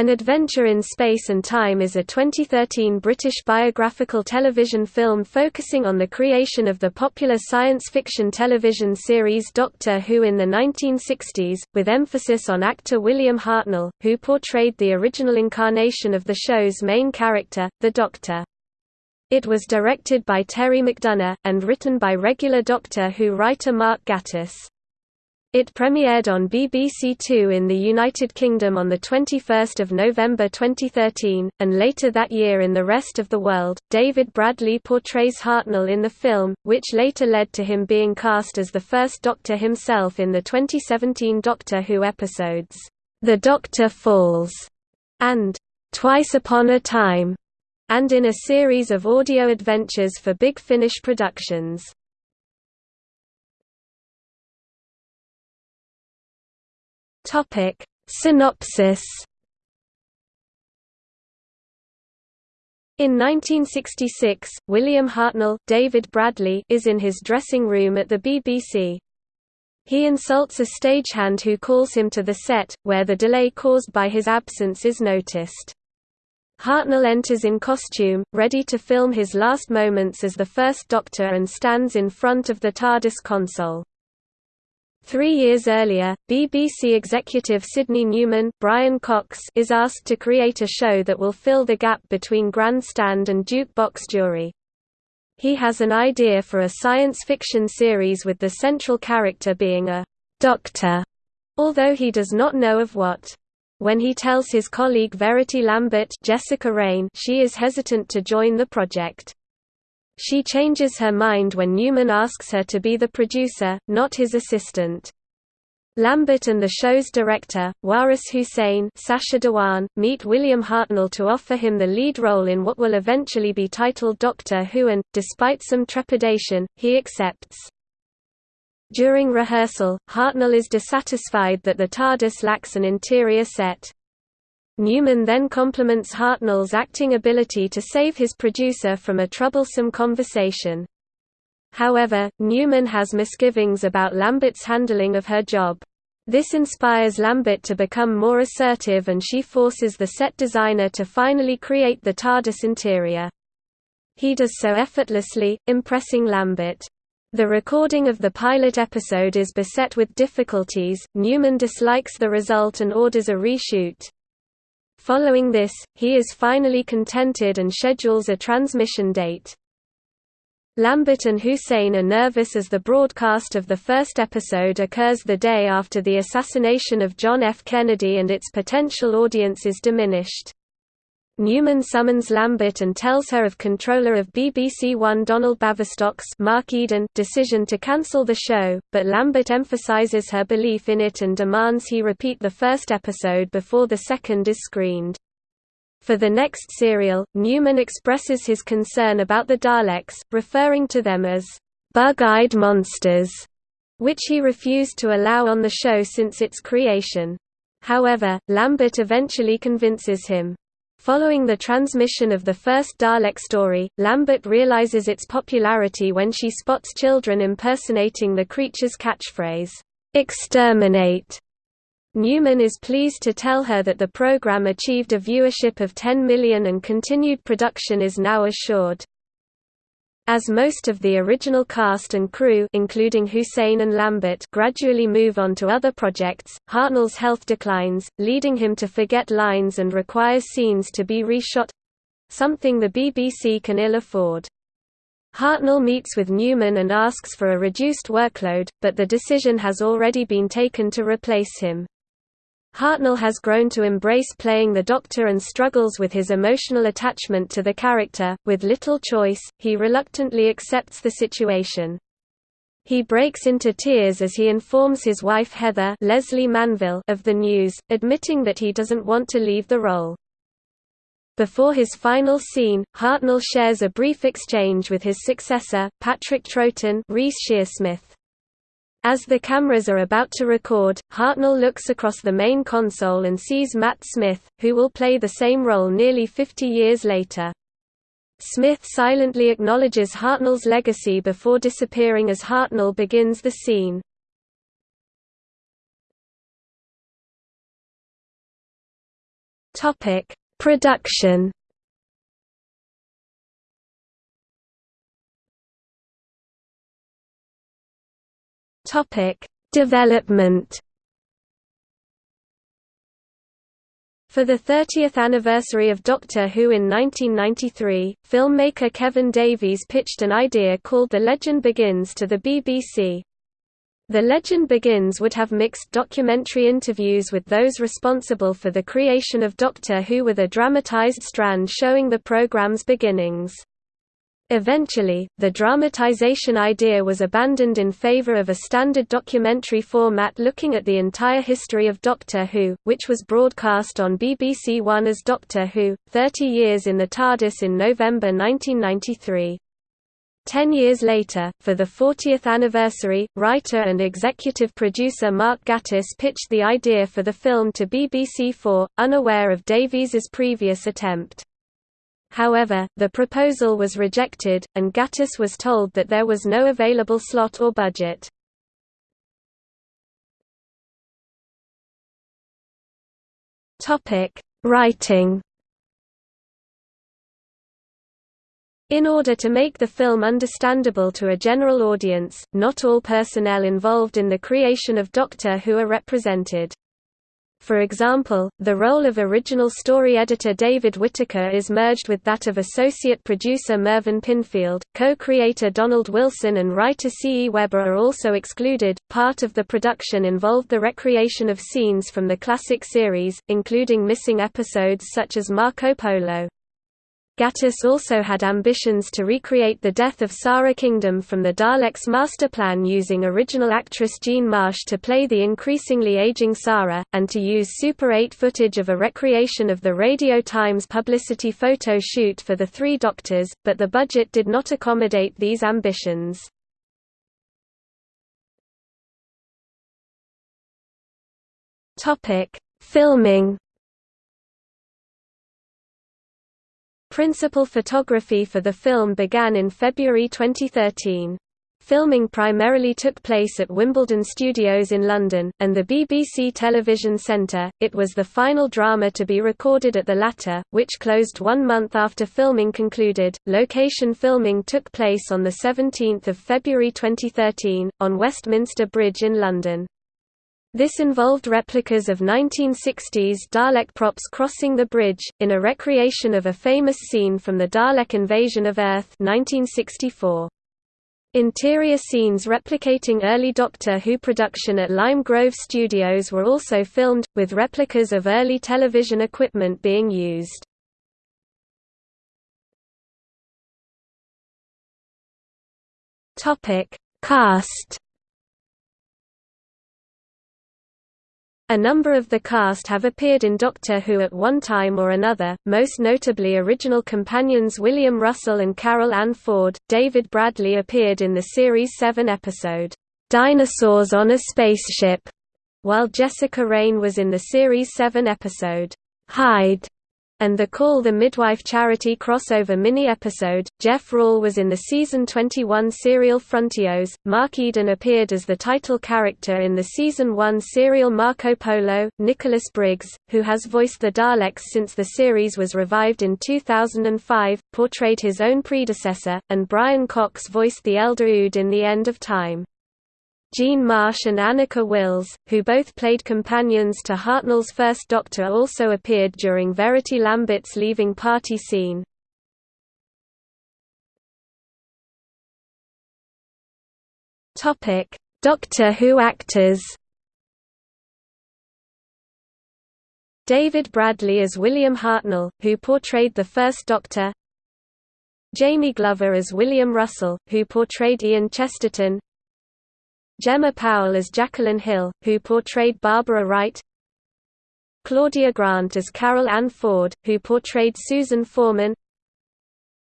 An Adventure in Space and Time is a 2013 British biographical television film focusing on the creation of the popular science fiction television series Doctor Who in the 1960s, with emphasis on actor William Hartnell, who portrayed the original incarnation of the show's main character, the Doctor. It was directed by Terry McDonough, and written by regular Doctor Who writer Mark Gatiss. It premiered on BBC Two in the United Kingdom on 21 November 2013, and later that year in the rest of the world. David Bradley portrays Hartnell in the film, which later led to him being cast as the first Doctor himself in the 2017 Doctor Who episodes, The Doctor Falls, and Twice Upon a Time, and in a series of audio adventures for Big Finish Productions. Topic Synopsis In 1966, William Hartnell David Bradley is in his dressing room at the BBC. He insults a stagehand who calls him to the set, where the delay caused by his absence is noticed. Hartnell enters in costume, ready to film his last moments as the First Doctor and stands in front of the TARDIS console. Three years earlier, BBC executive Sydney Newman Brian Cox is asked to create a show that will fill the gap between Grandstand and Jukebox Jury. He has an idea for a science fiction series with the central character being a «doctor», although he does not know of what. When he tells his colleague Verity Lambert Jessica Raine she is hesitant to join the project. She changes her mind when Newman asks her to be the producer, not his assistant. Lambert and the show's director, Waris Hussein Sacha Dhawan, meet William Hartnell to offer him the lead role in what will eventually be titled Doctor Who and, despite some trepidation, he accepts. During rehearsal, Hartnell is dissatisfied that the TARDIS lacks an interior set. Newman then compliments Hartnell's acting ability to save his producer from a troublesome conversation. However, Newman has misgivings about Lambert's handling of her job. This inspires Lambert to become more assertive and she forces the set designer to finally create the TARDIS interior. He does so effortlessly, impressing Lambert. The recording of the pilot episode is beset with difficulties, Newman dislikes the result and orders a reshoot. Following this, he is finally contented and schedules a transmission date. Lambert and Hussein are nervous as the broadcast of the first episode occurs the day after the assassination of John F. Kennedy and its potential audience is diminished. Newman summons Lambert and tells her of controller of BBC One Donald Baverstock's Mark Eden decision to cancel the show, but Lambert emphasises her belief in it and demands he repeat the first episode before the second is screened. For the next serial, Newman expresses his concern about the Daleks, referring to them as bug-eyed monsters, which he refused to allow on the show since its creation. However, Lambert eventually convinces him. Following the transmission of the first Dalek story, Lambert realizes its popularity when she spots children impersonating the creature's catchphrase, "'Exterminate'". Newman is pleased to tell her that the program achieved a viewership of 10 million and continued production is now assured. As most of the original cast and crew including Hussein and Lambert gradually move on to other projects, Hartnell's health declines, leading him to forget lines and requires scenes to be reshot—something the BBC can ill afford. Hartnell meets with Newman and asks for a reduced workload, but the decision has already been taken to replace him. Hartnell has grown to embrace playing the Doctor and struggles with his emotional attachment to the character. With little choice, he reluctantly accepts the situation. He breaks into tears as he informs his wife Heather Lesley Manville of the news, admitting that he doesn't want to leave the role. Before his final scene, Hartnell shares a brief exchange with his successor, Patrick Troughton Reece Shearsmith. As the cameras are about to record, Hartnell looks across the main console and sees Matt Smith, who will play the same role nearly 50 years later. Smith silently acknowledges Hartnell's legacy before disappearing as Hartnell begins the scene. Production. Topic: Development. For the 30th anniversary of Doctor Who in 1993, filmmaker Kevin Davies pitched an idea called The Legend Begins to the BBC. The Legend Begins would have mixed documentary interviews with those responsible for the creation of Doctor Who with a dramatised strand showing the programme's beginnings. Eventually, the dramatization idea was abandoned in favor of a standard documentary format looking at the entire history of Doctor Who, which was broadcast on BBC One as Doctor Who, 30 Years in the TARDIS in November 1993. Ten years later, for the 40th anniversary, writer and executive producer Mark Gatiss pitched the idea for the film to BBC Four, unaware of Davies's previous attempt. However, the proposal was rejected, and Gatiss was told that there was no available slot or budget. Writing In order to make the film understandable to a general audience, not all personnel involved in the creation of Doctor Who are represented. For example, the role of original story editor David Whitaker is merged with that of associate producer Mervyn Pinfield, co-creator Donald Wilson and writer C. E. Webber are also excluded. Part of the production involved the recreation of scenes from the classic series, including missing episodes such as Marco Polo. Gatiss also had ambitions to recreate the death of Sara Kingdom from the Daleks' master plan using original actress Jean Marsh to play the increasingly aging Sara, and to use Super 8 footage of a recreation of the Radio Times publicity photo shoot for the Three Doctors, but the budget did not accommodate these ambitions. Filming Principal photography for the film began in February 2013. Filming primarily took place at Wimbledon Studios in London, and the BBC Television Centre. It was the final drama to be recorded at the latter, which closed one month after filming concluded. Location filming took place on 17 February 2013, on Westminster Bridge in London. This involved replicas of 1960s Dalek props crossing the bridge, in a recreation of a famous scene from the Dalek invasion of Earth 1964. Interior scenes replicating early Doctor Who production at Lime Grove Studios were also filmed, with replicas of early television equipment being used. Cast A number of the cast have appeared in Doctor Who at one time or another, most notably original companions William Russell and Carol Ann Ford. David Bradley appeared in the series 7 episode, Dinosaurs on a Spaceship, while Jessica Raine was in the series 7 episode, Hide and the Call the Midwife charity crossover mini-episode. Jeff Rawle was in the season 21 serial Frontios. Mark Eden appeared as the title character in the season 1 serial Marco Polo. Nicholas Briggs, who has voiced the Daleks since the series was revived in 2005, portrayed his own predecessor, and Brian Cox voiced the Elder Ood in The End of Time. Jean Marsh and Anneka Wills, who both played companions to Hartnell's first Doctor also appeared during Verity Lambert's leaving party scene. Doctor Who actors. David Bradley as William Hartnell, who portrayed the First Doctor. Jamie Glover as William Russell, who portrayed Ian Chesterton Gemma Powell as Jacqueline Hill, who portrayed Barbara Wright. Claudia Grant as Carol Ann Ford, who portrayed Susan Foreman.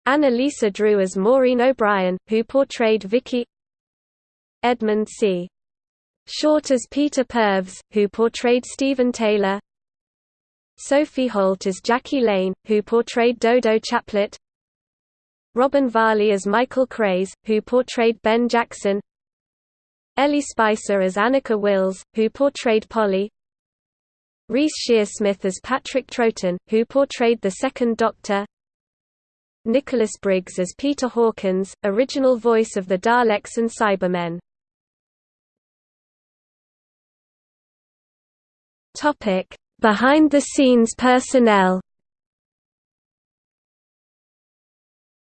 Anna Lisa Drew as Maureen O'Brien, who portrayed Vicky. Edmund C. Short as Peter Purves, who portrayed Stephen Taylor. Sophie Holt as Jackie Lane, who portrayed Dodo Chaplet. Robin Varley as Michael Craze, who portrayed Ben Jackson Ellie Spicer as Anneka Wills, who portrayed Polly. Reece Shearsmith as Patrick Troughton, who portrayed the Second Doctor. Nicholas Briggs as Peter Hawkins, original voice of the Daleks and Cybermen. Behind-the-scenes personnel.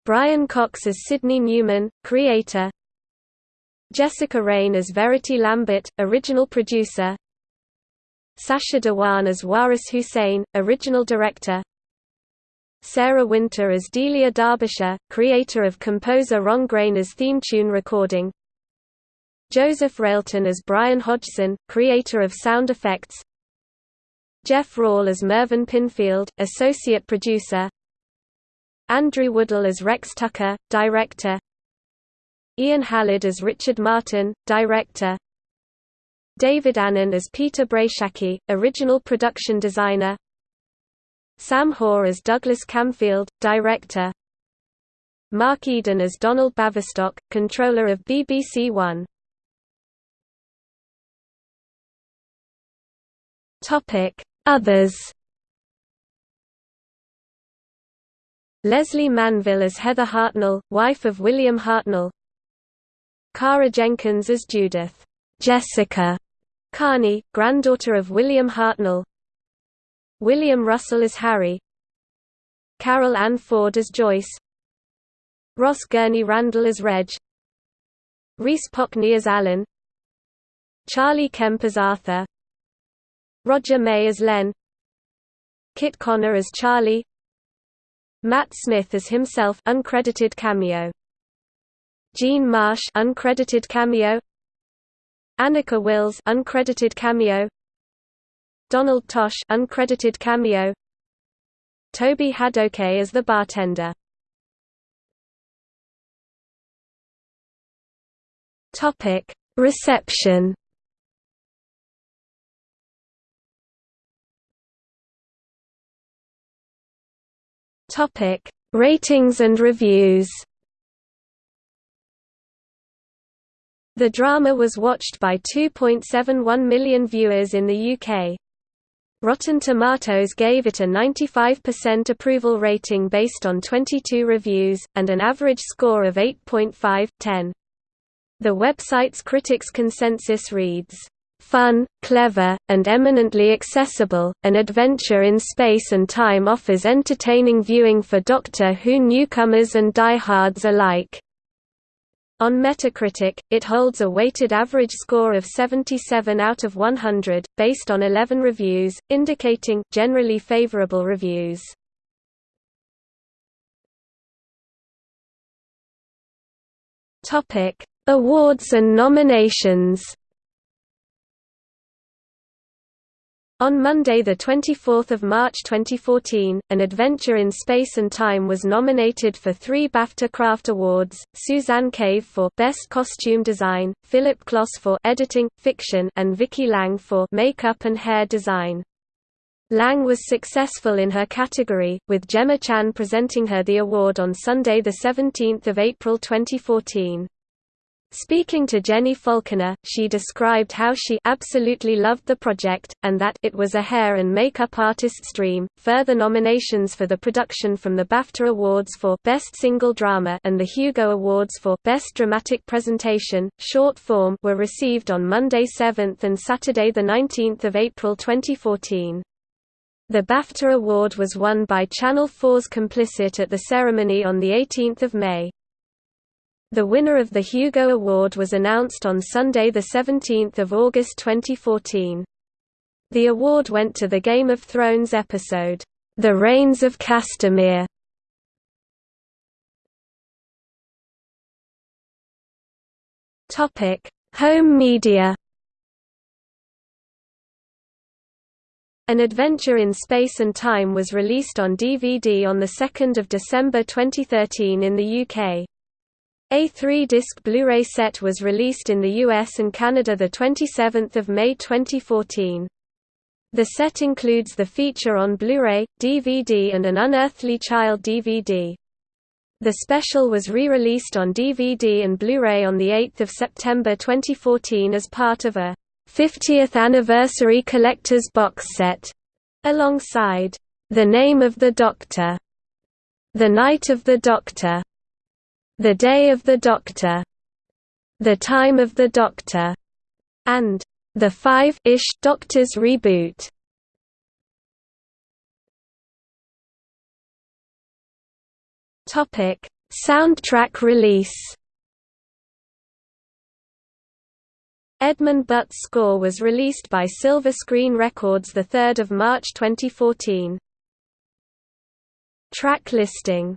Brian Cox as Sydney Newman, creator Jessica Raine as Verity Lambert, original producer. Sacha Dhawan as Waris Hussein, original director. Sarah Winter as Delia Derbyshire, creator of composer Ron Grainer's theme tune recording. Joseph Railton as Brian Hodgson, creator of sound effects. Jeff Rawle as Mervyn Pinfield, associate producer. Andrew Woodall as Rex Tucker, director Ian Hallard as Richard Martin, director. David Annan as Peter Brachacki, original production designer. Sam Hoare as Douglas Camfield, director. Mark Eden as Donald Baverstock, controller of BBC One. Others. Lesley Manville as Heather Hartnell, wife of William Hartnell Kara Jenkins as Judith. Jessica Carney, granddaughter of William Hartnell. William Russell as Harry. Carol Ann Ford as Joyce. Ross Gurney Randall as Reg. Rhys Pockney as Alan. Charlie Kemp as Arthur. Roger May as Len. Kit Connor as Charlie. Matt Smith as himself uncredited cameo Jean Marsh uncredited cameo. Anneka Wills uncredited cameo. Donald Tosh uncredited cameo. Toby Hadoke as the bartender. Topic Reception. Topic Ratings and reviews The drama was watched by 2.71 million viewers in the UK. Rotten Tomatoes gave it a 95% approval rating based on 22 reviews, and an average score of 8.5/10. The website's critics' consensus reads, "...fun, clever, and eminently accessible, an adventure in space and time offers entertaining viewing for Doctor Who newcomers and diehards alike." On Metacritic, it holds a weighted average score of 77 out of 100, based on 11 reviews, indicating generally favorable reviews. Awards and nominations. On Monday 24 March 2014, An Adventure in Space and Time was nominated for three BAFTA Craft Awards, Suzanne Cave for Best Costume Design, Philip Kloss for Editing, Fiction and Vicky Lang for Makeup and Hair Design. Lang was successful in her category, with Gemma Chan presenting her the award on Sunday 17 April 2014. Speaking to Jenny Falconer, she described how she absolutely loved the project, and that it was a hair and makeup artist's dream. Further nominations for the production from the BAFTA Awards for Best Single Drama and the Hugo Awards for Best Dramatic Presentation, Short Form were received on Monday 7th and Saturday 19 April 2014. The BAFTA award was won by Channel 4's Complicit at the ceremony on 18 May. The winner of the Hugo Award was announced on Sunday 17 August 2014. The award went to the Game of Thrones episode, The Rains of Castamere. Home media An Adventure in Space and Time was released on DVD on 2 December 2013 in the UK. A three-disc Blu-ray set was released in the US and Canada 27 May 2014. The set includes the feature on Blu-ray, DVD and an Unearthly Child DVD. The special was re-released on DVD and Blu-ray on 8 September 2014 as part of a 50th Anniversary Collector's Box Set, alongside The Name of the Doctor, The Night of the Doctor, The Day of the Doctor, The Time of the Doctor, and The Five-ish Doctors Reboot. Topic: Soundtrack release. Edmund Butt's score was released by Silver Screen Records 3 March 2014. Track listing